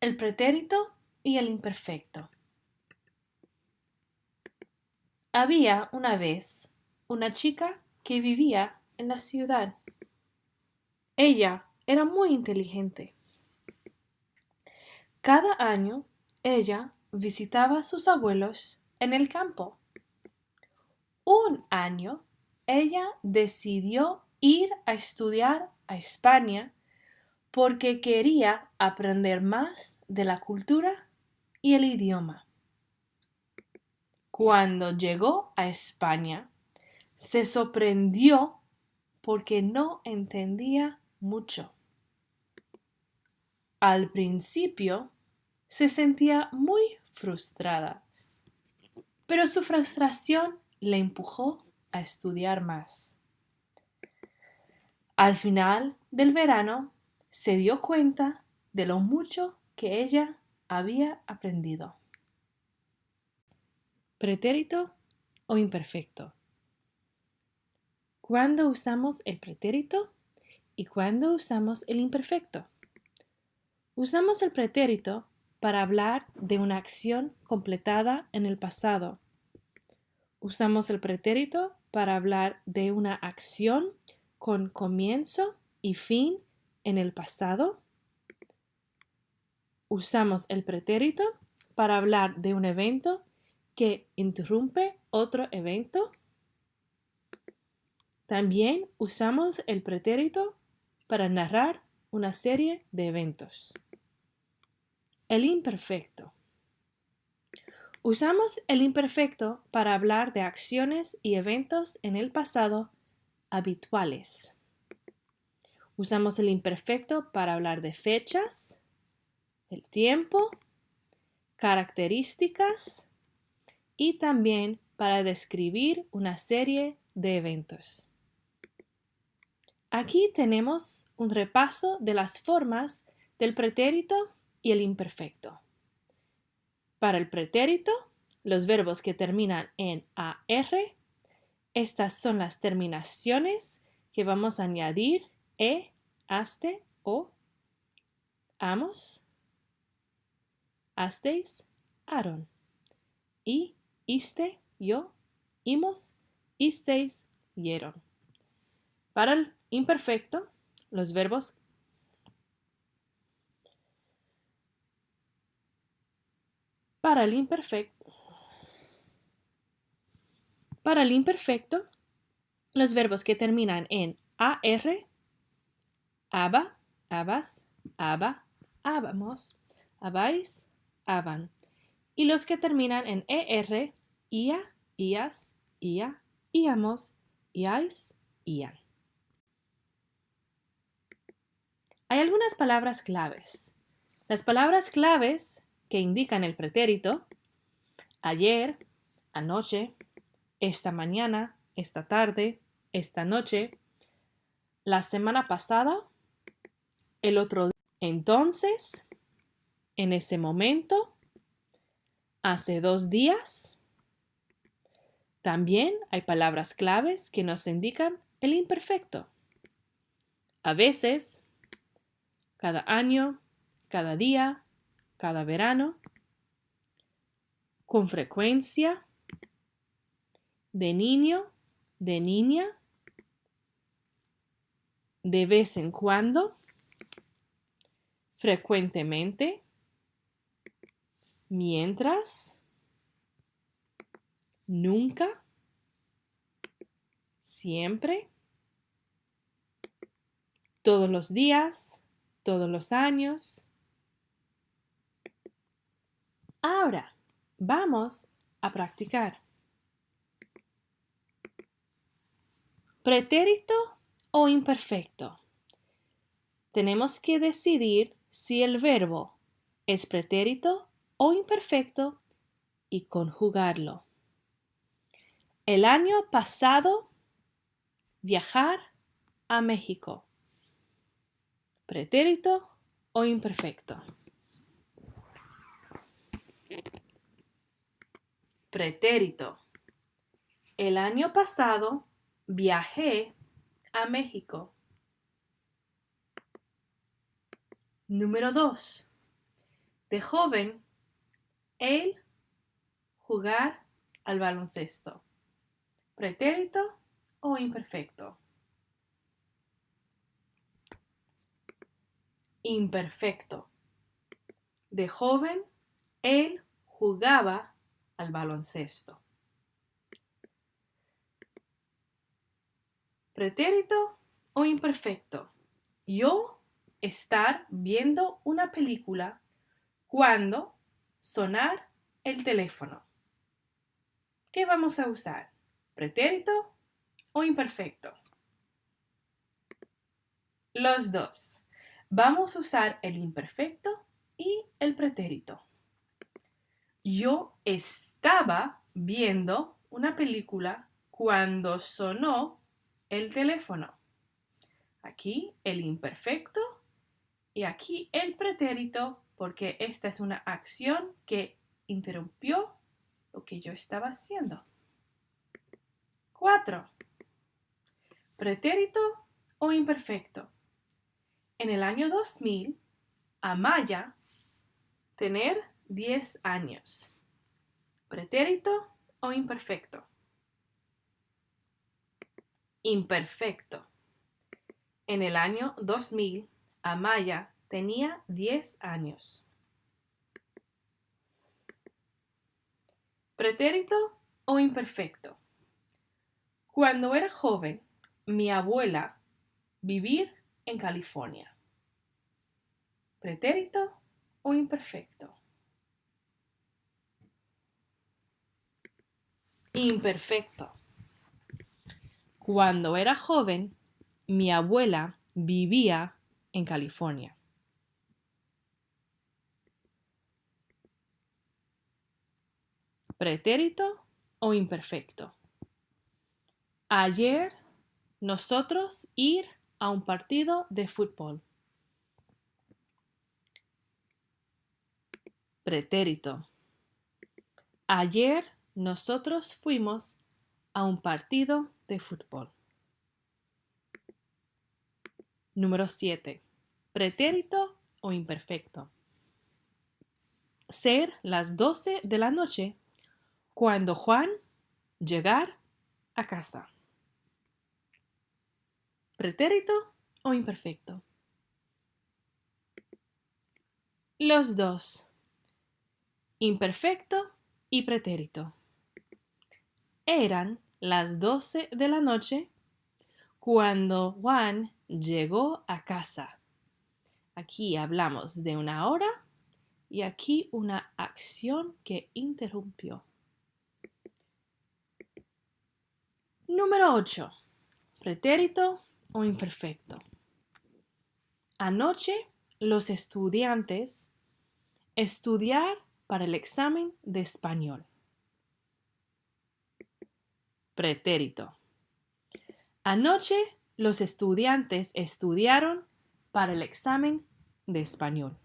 el pretérito y el imperfecto. Había una vez una chica que vivía en la ciudad. Ella era muy inteligente. Cada año ella visitaba a sus abuelos en el campo. Un año ella decidió ir a estudiar a España porque quería aprender más de la cultura y el idioma. Cuando llegó a España, se sorprendió porque no entendía mucho. Al principio se sentía muy frustrada, pero su frustración le empujó a estudiar más. Al final del verano se dio cuenta de lo mucho que ella había aprendido. Pretérito o imperfecto. ¿Cuándo usamos el pretérito y cuándo usamos el imperfecto? Usamos el pretérito para hablar de una acción completada en el pasado. Usamos el pretérito para hablar de una acción con comienzo y fin en el pasado. Usamos el pretérito para hablar de un evento que interrumpe otro evento. También usamos el pretérito para narrar una serie de eventos. El imperfecto. Usamos el imperfecto para hablar de acciones y eventos en el pasado habituales. Usamos el imperfecto para hablar de fechas, el tiempo, características y también para describir una serie de eventos. Aquí tenemos un repaso de las formas del pretérito y el imperfecto. Para el pretérito, los verbos que terminan en AR, estas son las terminaciones que vamos a añadir e, aste, o, amos, asteis, aron. Y, iste, yo, imos, isteis, hieron. Para el imperfecto, los verbos para el imperfecto para el imperfecto, los verbos que terminan en AR aba, abas, aba, abamos, abais, aban. Y los que terminan en ER, ia, ias, ia, iamos, iais, ian. Hay algunas palabras claves. Las palabras claves que indican el pretérito, ayer, anoche, esta mañana, esta tarde, esta noche, la semana pasada, el otro día. Entonces, en ese momento, hace dos días, también hay palabras claves que nos indican el imperfecto. A veces, cada año, cada día, cada verano, con frecuencia, de niño, de niña, de vez en cuando, frecuentemente, mientras, nunca, siempre, todos los días, todos los años. Ahora, vamos a practicar. pretérito o imperfecto. Tenemos que decidir si el verbo es pretérito o imperfecto y conjugarlo. El año pasado, viajar a México. Pretérito o imperfecto. Pretérito. El año pasado Viajé a México. Número 2. De joven, él jugar al baloncesto. Pretérito o imperfecto. Imperfecto. De joven, él jugaba al baloncesto. Pretérito o imperfecto. Yo estar viendo una película cuando sonar el teléfono. ¿Qué vamos a usar? ¿Pretérito o imperfecto? Los dos. Vamos a usar el imperfecto y el pretérito. Yo estaba viendo una película cuando sonó el teléfono. Aquí el imperfecto y aquí el pretérito porque esta es una acción que interrumpió lo que yo estaba haciendo. 4. Pretérito o imperfecto. En el año 2000, Amaya tener 10 años. Pretérito o imperfecto. Imperfecto. En el año 2000, Amaya tenía 10 años. Pretérito o imperfecto. Cuando era joven, mi abuela vivir en California. Pretérito o imperfecto. Imperfecto. Cuando era joven, mi abuela vivía en California. Pretérito o imperfecto. Ayer nosotros ir a un partido de fútbol. Pretérito. Ayer nosotros fuimos a un partido de fútbol. Número 7. Pretérito o imperfecto. Ser las 12 de la noche cuando Juan llegar a casa. Pretérito o imperfecto. Los dos. Imperfecto y pretérito. Eran las 12 de la noche cuando Juan llegó a casa. Aquí hablamos de una hora y aquí una acción que interrumpió. Número 8. Pretérito o imperfecto. Anoche los estudiantes estudiar para el examen de español. Pretérito. Anoche los estudiantes estudiaron para el examen de español.